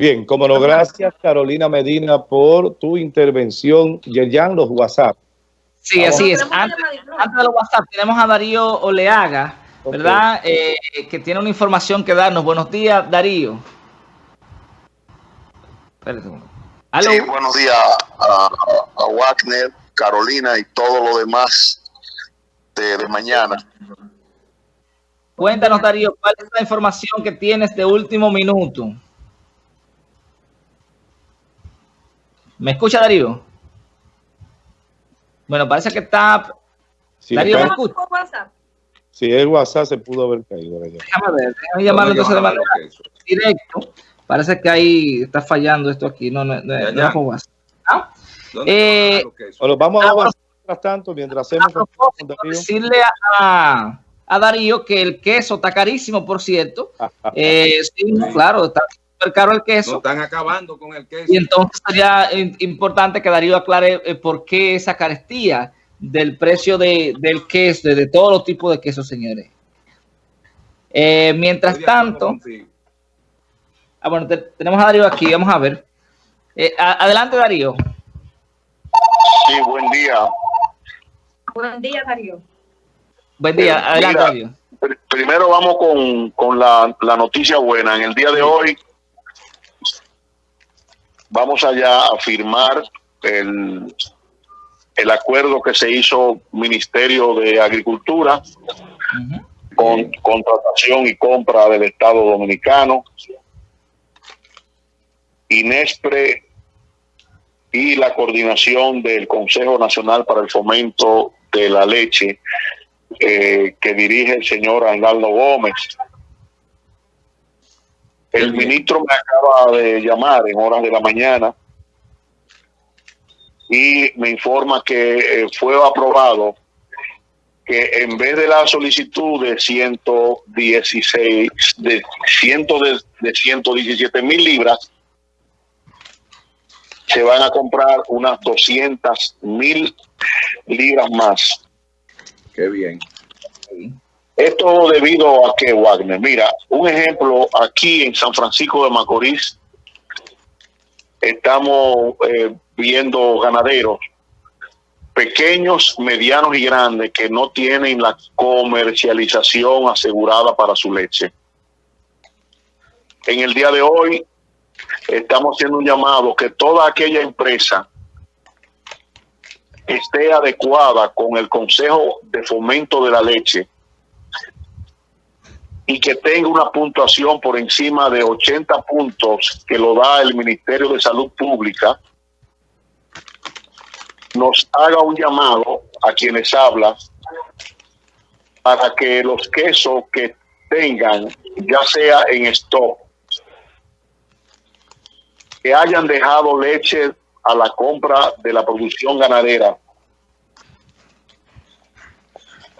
Bien, como no, gracias Carolina Medina por tu intervención. Yerjan, los WhatsApp. Sí, así es. Antes, de los WhatsApp tenemos a Darío Oleaga, ¿verdad? Eh, que tiene una información que darnos. Buenos días, Darío. Sí, buenos días a, Wagner, Carolina y todo lo demás de mañana. Cuéntanos, Darío, ¿cuál es la información que tienes de último minuto? ¿Me escucha, Darío? Bueno, parece que está... Darío, ¿me escucha? Sí, el WhatsApp se pudo haber caído. Déjame ver, déjame llamarlo entonces de manera directo. Parece que ahí está fallando esto aquí. No, no, no, no con WhatsApp. ¿Ah? Eh, bueno, vamos a WhatsApp mientras tanto, mientras hacemos... decirle a a Darío que el queso está carísimo, por cierto. Eh, sí, claro, está súper caro el queso. están acabando con el queso. Y entonces sería importante que Darío aclare eh, por qué esa carestía del precio de, del queso, de, todos los tipos de quesos, señores. Eh, mientras tanto... Ah, bueno, tenemos a Darío aquí, vamos a ver. adelante, Darío. Sí, buen día. Buen día, Darío. Buen día, eh, adelante. primero vamos con, la, noticia buena. En el día de hoy vamos allá a firmar el, el acuerdo que se hizo Ministerio de Agricultura con contratación y compra del Estado Dominicano, INESPRE y la coordinación del Consejo Nacional para el Fomento de la Leche eh, que dirige el señor Arnaldo Gómez. El ministro me acaba de llamar en horas de la mañana y me informa que eh, fue aprobado que en vez de la solicitud de 116, de, ciento de, de 117 mil libras, se van a comprar unas 200 mil libras más Qué bien. Esto debido a que Wagner, mira, un ejemplo aquí en San Francisco de Macorís, estamos eh, viendo ganaderos pequeños, medianos y grandes que no tienen la comercialización asegurada para su leche. En el día de hoy estamos haciendo un llamado que toda aquella empresa esté adecuada con el Consejo de Fomento de la Leche y que tenga una puntuación por encima de 80 puntos que lo da el Ministerio de Salud Pública, nos haga un llamado a quienes hablan para que los quesos que tengan, ya sea en stock, que hayan dejado leche a la compra de la producción ganadera,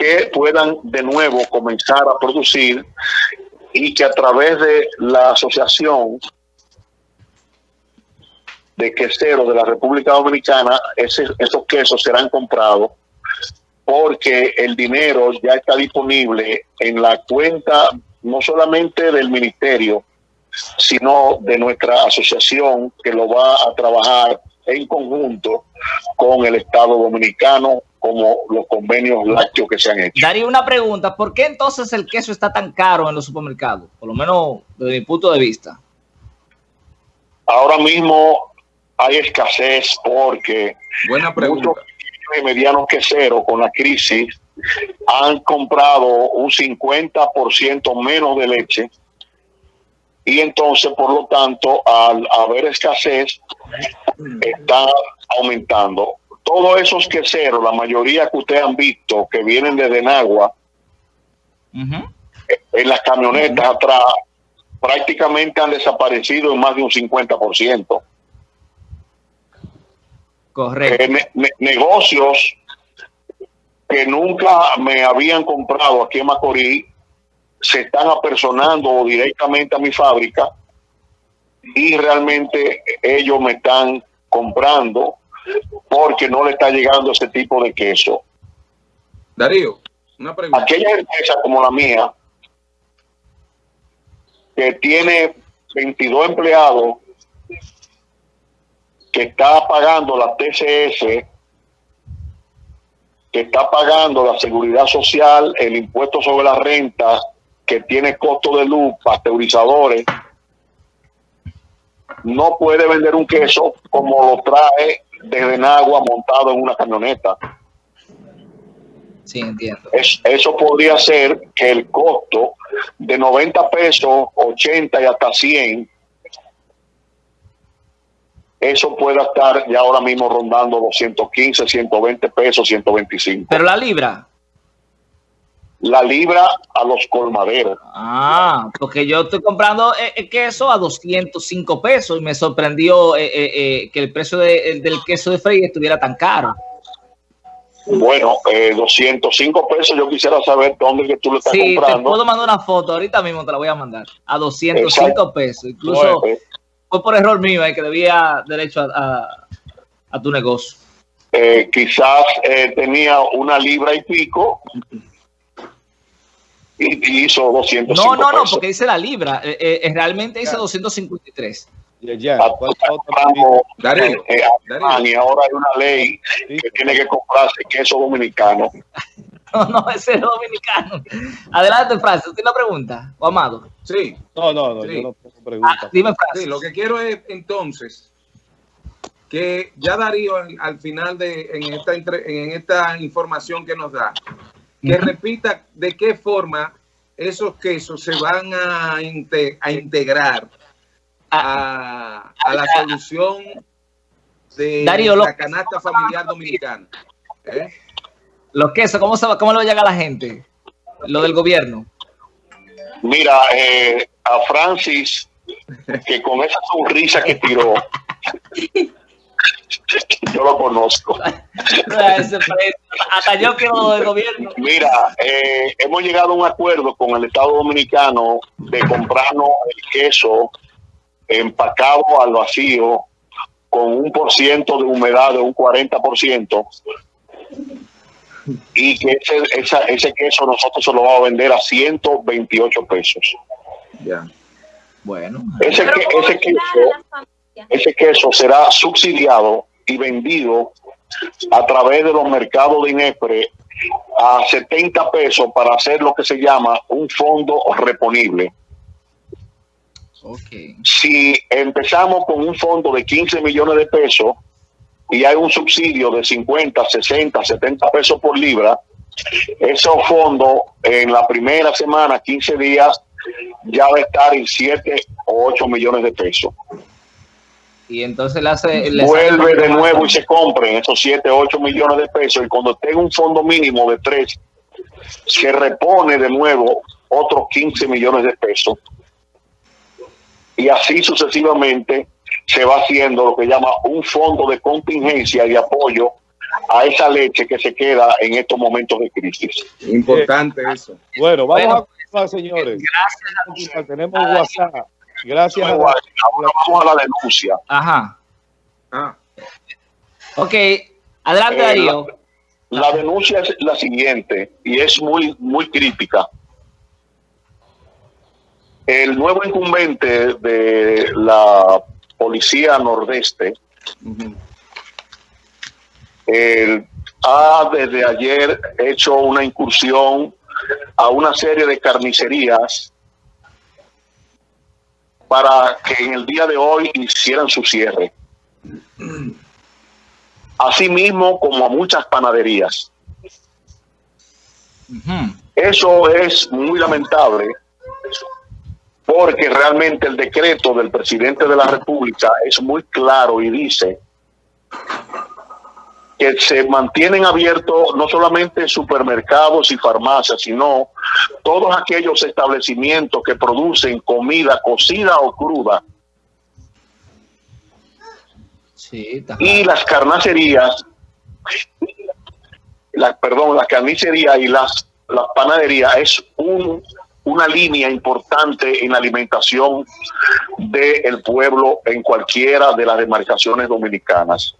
que puedan de nuevo comenzar a producir y que a través de la asociación de queseros de la República Dominicana, esos quesos serán comprados porque el dinero ya está disponible en la cuenta no solamente del ministerio, sino de nuestra asociación que lo va a trabajar en conjunto con el Estado Dominicano como los convenios lácteos que se han hecho. Daría una pregunta, ¿por qué entonces el queso está tan caro en los supermercados? Por lo menos desde mi punto de vista. Ahora mismo hay escasez porque Buena pregunta. muchos y medianos queseros con la crisis han comprado un 50% menos de leche y entonces, por lo tanto, al haber escasez, está aumentando. Todos esos queseros, la mayoría que ustedes han visto, que vienen de Denagua, en las camionetas atrás, prácticamente han desaparecido en más de un 50%. Correcto. Eh, negocios que nunca me habían comprado aquí en Macorís se están apersonando directamente a mi fábrica y realmente ellos me están comprando porque no le está llegando ese tipo de queso. Darío, una pregunta. Aquella empresa como la mía, que tiene 22 empleados que está pagando la TCS, que está pagando la seguridad social, el impuesto sobre la renta, que tiene costo de luz, pasteurizadores, no puede vender un queso como lo trae desde agua montado en una camioneta. Sí, entiendo. Es- eso podría ser que el costo de 90 pesos, 80 y hasta 100, eso pueda estar ya ahora mismo rondando 215, 120 pesos, 125. Pero la libra. La libra a los colmaderos. Ah, porque yo estoy comprando eh, eh, queso a 205 pesos y me sorprendió eh, eh, que el precio de- el del queso de freír estuviera tan caro. Bueno, eh, 205 pesos, yo quisiera saber dónde que tú lo estás Sí, te comprando. puedo mandar una foto, ahorita mismo te la voy a mandar. A 205 Exacto. pesos. Incluso Bueno, fue por error mío que debía derecho a, a- a tu negocio. eh, quizás eh, tenía una libra y pico y, hizo 205 No, no, no, pesos. porque dice la libra. eh, eh, realmente dice 253. Yerjan, Ah, ¿cuál es la otra Compramos, Darío, eh, Alemania, ahora hay una ley pregunta? que tiene que comprarse queso dominicano. No, no, ese es dominicano. Adelante, Francis. ¿Tiene una pregunta? ¿O Amado? sí, No, no, no, Sí. yo no tengo Ah, preguntas. dime, sí, Francis. lo que quiero es entonces que ya Darío al, al final de en esta entre- en esta información que nos da, que repita de qué forma esos quesos se van a, inte- a integrar a, a la solución de Darío, la canasta familiar dominicana. ¿Eh? Los quesos, ¿cómo, se va, ¿cómo le va a llegar a la gente? Lo del gobierno. Mira, eh, a Francis, que con esa sonrisa que tiró, yo lo conozco. Precio. Hasta yo quiero lo del gobierno. Mira, eh, hemos llegado a un acuerdo con el Estado Dominicano de comprarnos el queso empacado al vacío con un por ciento de humedad de un 40% y que ese, esa- ese queso nosotros se lo vamos a vender a 128 pesos. Ya. Bueno. Ese, Pero que- ¿cómo ese ayudar queso? Ese queso será subsidiado y vendido a través de los mercados de Inespre a 70 pesos para hacer lo que se llama un fondo reponible. Ok. Si empezamos con un fondo de 15 millones de pesos y hay un subsidio de 50, 60, 70 pesos por libra, esos fondos en la primera semana, 15 días, ya va a estar en 7 o 8 millones de pesos. Y entonces le hace. le vuelve de nuevo y se compren esos 7, 8 millones de pesos y cuando tenga un fondo mínimo de 3, se repone de nuevo otros 15 millones de pesos. Y así sucesivamente se va haciendo lo que llama un fondo de contingencia y apoyo a esa leche que se queda en estos momentos de crisis. Importante eso. Bueno, vamos Bueno, a continuar, señores. Gracias. Tenemos WhatsApp. Gracias a Ahora vamos a la denuncia. Ajá. Ah, Ok. Adelante, Eh, Darío. La denuncia es la siguiente y es muy, muy crítica. El nuevo incumbente de la Policía Nordeste ha desde ayer hecho una incursión a una serie de carnicerías para que en el día de hoy hicieran su cierre. Asimismo como a muchas panaderías. Eso es muy lamentable porque realmente el decreto del presidente de la República es muy claro y dice que se mantienen abiertos no solamente supermercados y farmacias, sino todos aquellos establecimientos que producen comida cocida o cruda Sí, y las carnicerías, las, perdón, las carnicerías y las, las panaderías es un, una línea importante en la alimentación del pueblo en cualquiera de las demarcaciones dominicanas.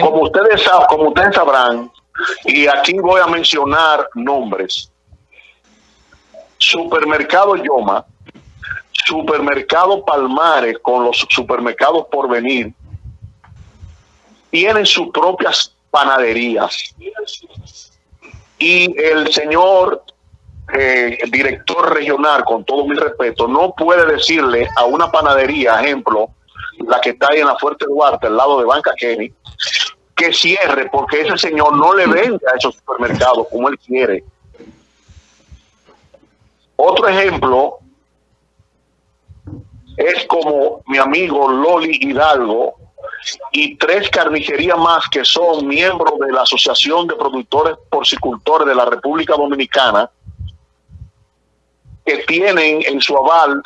Como ustedes, como ustedes sabrán, y aquí voy a mencionar nombres, Supermercado Yoma, supermercado Palmares con los supermercados por venir tienen sus propias panaderías. Y el señor eh, director regional, con todo mi respeto, no puede decirle a una panadería, ejemplo, la que está ahí en la Fuerte Duarte, al lado de Banca Kenny, que cierre porque ese señor no le vende a esos supermercados como él quiere. Otro ejemplo es como mi amigo Loli Hidalgo y tres carnicerías más que son miembros de la Asociación de Productores Porcicultores de la República Dominicana, que tienen en su aval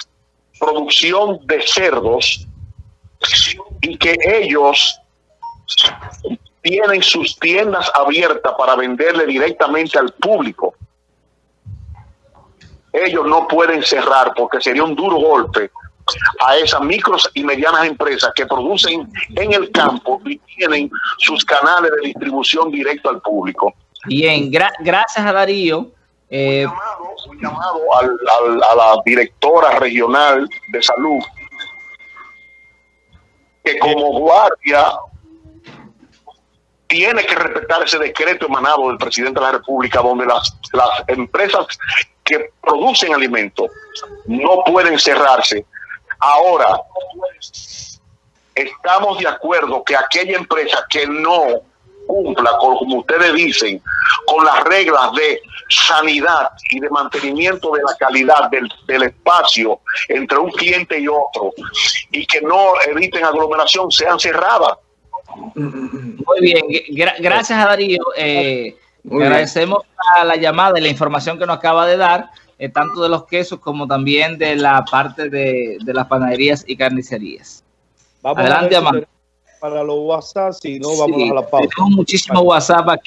producción de cerdos y que ellos tienen sus tiendas abiertas para venderle directamente al público. Ellos no pueden cerrar porque sería un duro golpe a esas micros y medianas empresas que producen en el campo y tienen sus canales de distribución directo al público. Bien, gra gracias a Darío. Eh, un llamado, un llamado al, al, a la directora regional de salud que como guardia tiene que respetar ese decreto emanado del presidente de la República donde las, las empresas que producen alimentos no pueden cerrarse. Ahora, estamos de acuerdo que aquella empresa que no cumpla, con, como ustedes dicen, con las reglas de sanidad y de mantenimiento de la calidad del, del, espacio entre un cliente y otro y que no eviten aglomeración sean cerradas. Muy bien, Gra gracias a Darío. Eh, agradecemos a la llamada y la información que nos acaba de dar, eh, tanto de los quesos como también de la parte de, de las panaderías y carnicerías. Vamos Adelante, Amanda. Para los WhatsApp, si no, vamos sí, a la pausa. Tenemos muchísimo WhatsApp aquí.